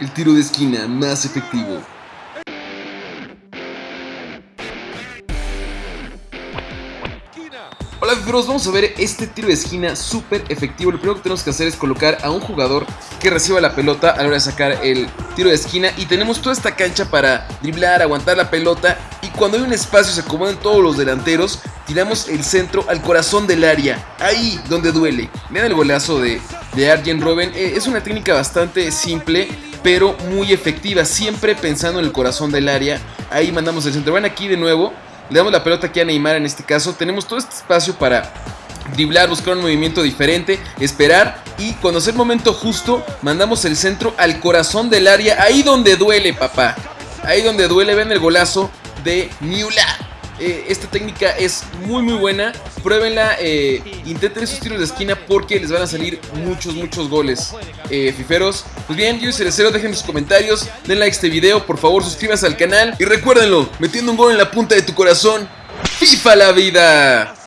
el tiro de esquina más efectivo. Hola fiferos, vamos a ver este tiro de esquina súper efectivo. Lo primero que tenemos que hacer es colocar a un jugador que reciba la pelota a la hora de sacar el tiro de esquina. Y tenemos toda esta cancha para driblar, aguantar la pelota. Y cuando hay un espacio se acomodan todos los delanteros. Tiramos el centro al corazón del área, ahí donde duele. Vean el golazo de, de Arjen Robben. Eh, es una técnica bastante simple, pero muy efectiva. Siempre pensando en el corazón del área. Ahí mandamos el centro. Van aquí de nuevo. Le damos la pelota aquí a Neymar en este caso. Tenemos todo este espacio para driblar, buscar un movimiento diferente, esperar y cuando sea el momento justo, mandamos el centro al corazón del área, ahí donde duele, papá. Ahí donde duele, ven el golazo de Miula. Eh, esta técnica es muy muy buena. Pruébenla, eh, intenten esos tiros de esquina porque les van a salir muchos, muchos goles. Eh, fiferos. Pues bien, yo soy Cerecero, dejen sus comentarios, den like a este video, por favor suscríbanse al canal. Y recuérdenlo, metiendo un gol en la punta de tu corazón, FIFA la vida.